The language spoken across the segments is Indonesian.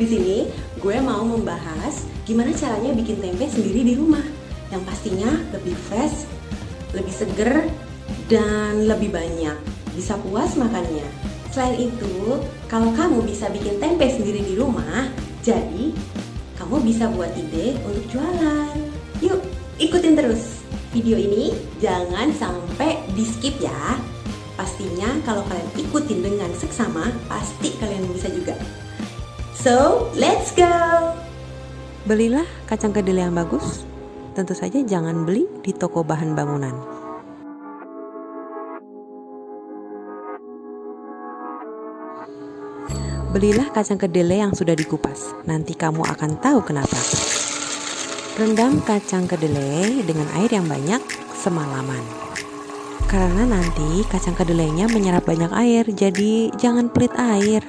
Di sini gue mau membahas gimana caranya bikin tempe sendiri di rumah yang pastinya lebih fresh, lebih seger, dan lebih banyak. Bisa puas makannya. Selain itu, kalau kamu bisa bikin tempe sendiri di rumah, jadi kamu bisa buat ide untuk jualan. Yuk, ikutin terus. Video ini jangan sampai di skip ya. Pastinya kalau kalian ikutin dengan seksama, pasti kalian bisa juga. So, let's go! Belilah kacang kedelai yang bagus. Tentu saja jangan beli di toko bahan bangunan. Belilah kacang kedelai yang sudah dikupas. Nanti kamu akan tahu kenapa. Rendam kacang kedelai dengan air yang banyak semalaman. Karena nanti kacang kedelainya menyerap banyak air, jadi jangan pelit air.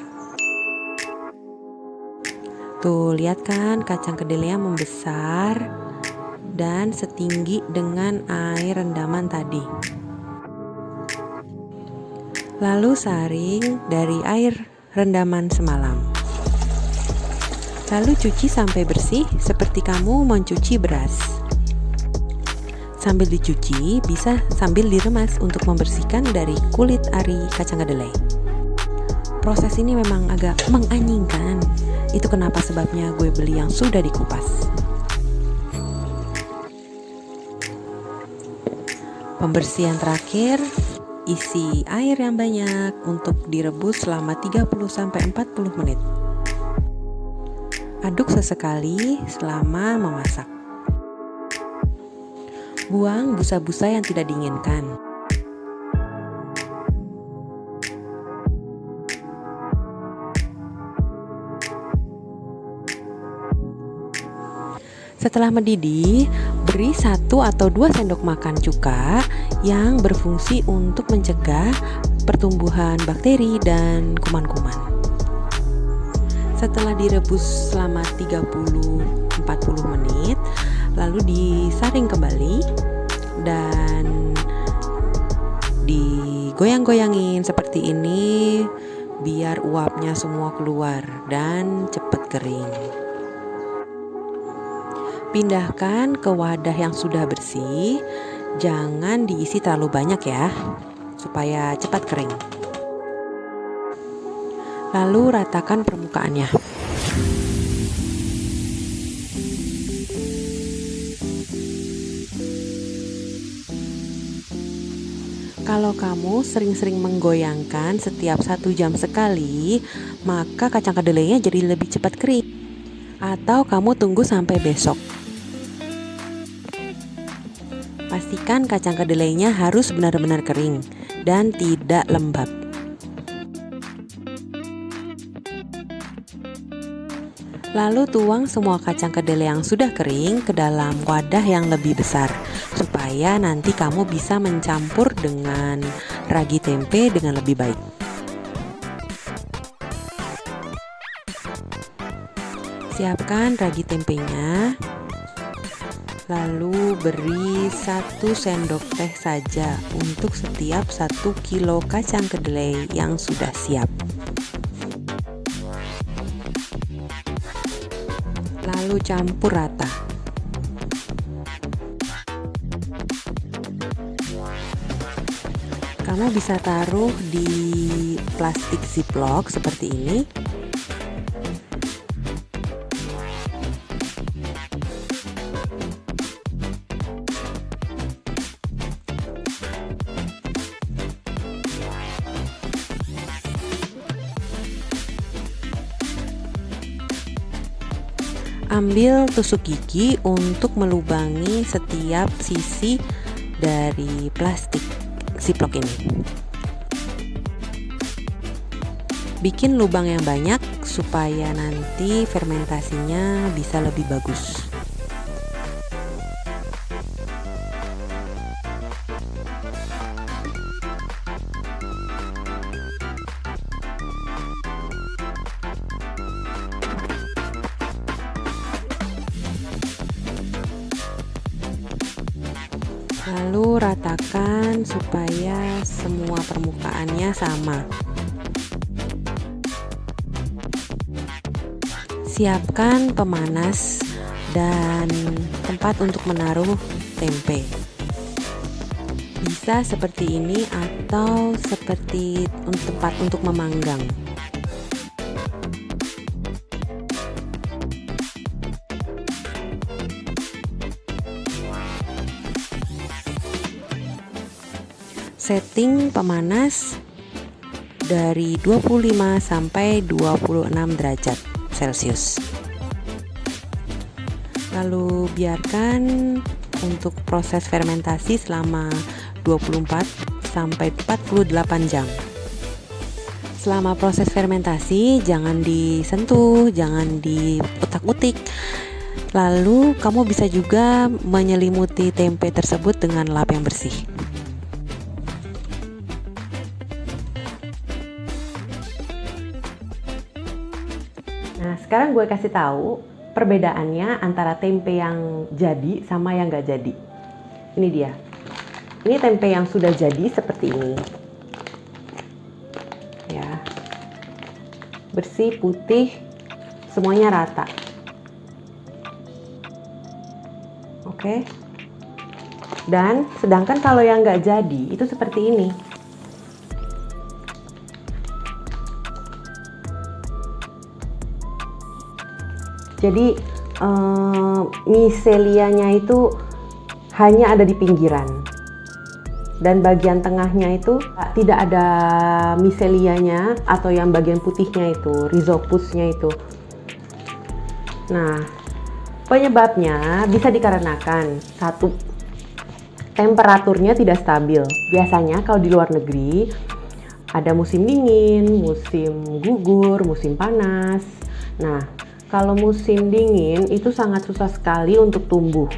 Tuh, lihat kan kacang kedelainya membesar dan setinggi dengan air rendaman tadi. Lalu saring dari air rendaman semalam. Lalu cuci sampai bersih seperti kamu mencuci beras. Sambil dicuci, bisa sambil diremas untuk membersihkan dari kulit ari kacang kedelai. Proses ini memang agak menganjingkan. Itu kenapa sebabnya gue beli yang sudah dikupas. Pembersihan terakhir Isi air yang banyak untuk direbus selama 30-40 menit. Aduk sesekali selama memasak. Buang busa-busa yang tidak diinginkan. Setelah mendidih, beri satu atau dua sendok makan cuka yang berfungsi untuk mencegah pertumbuhan bakteri dan kuman-kuman. Setelah direbus selama 30-40 menit, lalu disaring kembali dan digoyang-goyangin seperti ini biar uapnya semua keluar dan cepat kering. Pindahkan ke wadah yang sudah bersih. Jangan diisi terlalu banyak ya, supaya cepat kering. Lalu ratakan permukaannya. Kalau kamu sering-sering menggoyangkan setiap satu jam sekali, maka kacang kedelainya jadi lebih cepat kering. Atau kamu tunggu sampai besok. Pastikan kacang kedelainya harus benar-benar kering dan tidak lembab. Lalu tuang semua kacang kedelai yang sudah kering ke dalam wadah yang lebih besar supaya nanti kamu bisa mencampur dengan ragi tempe dengan lebih baik. Siapkan ragi tempenya Lalu beri satu sendok teh saja untuk setiap satu kilo kacang kedelai yang sudah siap. Lalu campur rata. Kamu bisa taruh di plastik ziplock seperti ini ambil tusuk gigi untuk melubangi setiap sisi dari plastik ziplock ini. Bikin lubang yang banyak supaya nanti fermentasinya bisa lebih bagus ratakan supaya semua permukaannya sama. Siapkan pemanas dan tempat untuk menaruh tempe. Bisa seperti ini atau seperti tempat untuk memanggang. Setting pemanas dari 25 sampai 26 derajat Celcius. Lalu biarkan untuk proses fermentasi selama 24 sampai 48 jam. Selama proses fermentasi jangan disentuh, jangan diutak-utik. Lalu kamu bisa juga menyelimuti tempe tersebut dengan lap yang bersih. Nah, sekarang gue kasih tahu perbedaannya antara tempe yang jadi sama yang gak jadi. Ini dia. Ini tempe yang sudah jadi seperti ini. Ya. Bersih, putih, semuanya rata. Oke. Dan sedangkan kalau yang nggak jadi itu seperti ini. Jadi uh, miselianya itu hanya ada di pinggiran dan bagian tengahnya itu tidak ada miselianya atau yang bagian putihnya itu rhizopusnya itu. Nah, penyebabnya bisa dikarenakan satu temperaturnya tidak stabil. Biasanya kalau di luar negeri ada musim dingin, musim gugur, musim panas. Nah, kalau musim dingin itu sangat susah sekali untuk tumbuh.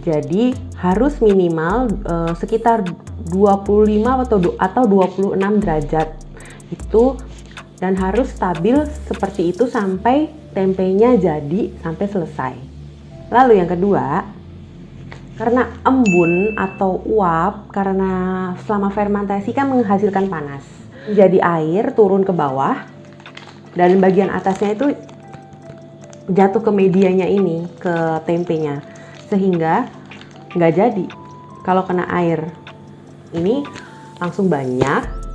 Jadi harus minimal uh, sekitar 25 atau atau 26 derajat. Itu dan harus stabil seperti itu sampai tempenya jadi sampai selesai. Lalu yang kedua, karena embun atau uap karena selama fermentasi kan menghasilkan panas. Jadi air turun ke bawah dan bagian atasnya itu jatuh ke medianya ini ke tempenya sehingga nggak jadi. Kalau kena air ini langsung banyak.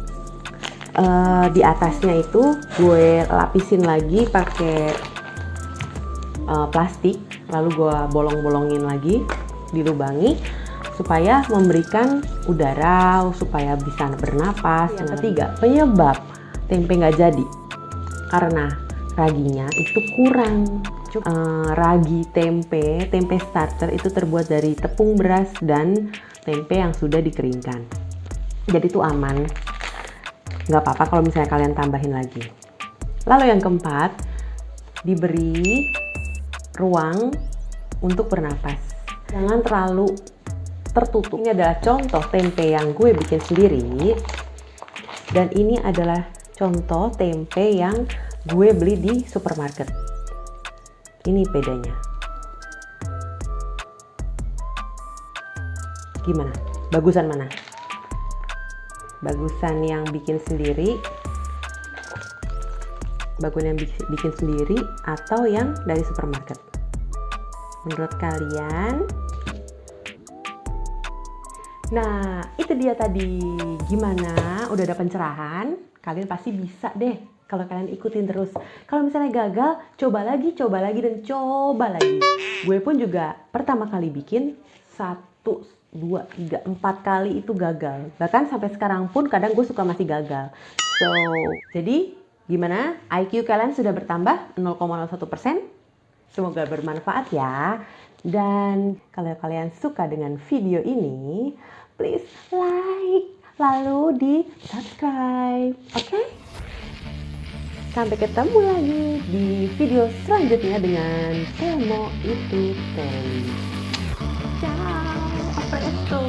Uh, di atasnya itu gue lapisin lagi pakai uh, plastik lalu gue bolong-bolongin lagi dilubangi supaya memberikan udara supaya bisa bernapas. Yang ketiga penyebab tempe nggak jadi. Karena raginya itu kurang. Uh, ragi tempe, tempe starter itu terbuat dari tepung beras dan tempe yang sudah dikeringkan. Jadi itu aman. Nggak apa-apa kalau misalnya kalian tambahin lagi. Lalu yang keempat, diberi ruang untuk bernapas. Jangan terlalu tertutup. Ini adalah contoh tempe yang gue bikin sendiri. Dan ini adalah contoh tempe yang gue beli di supermarket. Ini bedanya. Gimana? Bagusan mana? Bagusan yang bikin sendiri, bagusan yang bikin sendiri, atau yang dari supermarket? Menurut kalian? Nah, itu dia tadi. Gimana? Udah ada pencerahan? Kalian pasti bisa deh kalau kalian ikutin terus. Kalau misalnya gagal, coba lagi, coba lagi, dan coba lagi. Gue pun juga pertama kali bikin satu, dua, tiga, empat kali itu gagal. Bahkan sampai sekarang pun kadang gue suka masih gagal. So, jadi gimana? IQ kalian sudah bertambah 0,01 persen? Semoga bermanfaat ya. Dan kalau kalian suka dengan video ini, please like, lalu di subscribe. Oke? Okay? Sampai ketemu lagi di video selanjutnya dengan Temo itu Teli. Ciao, a presto.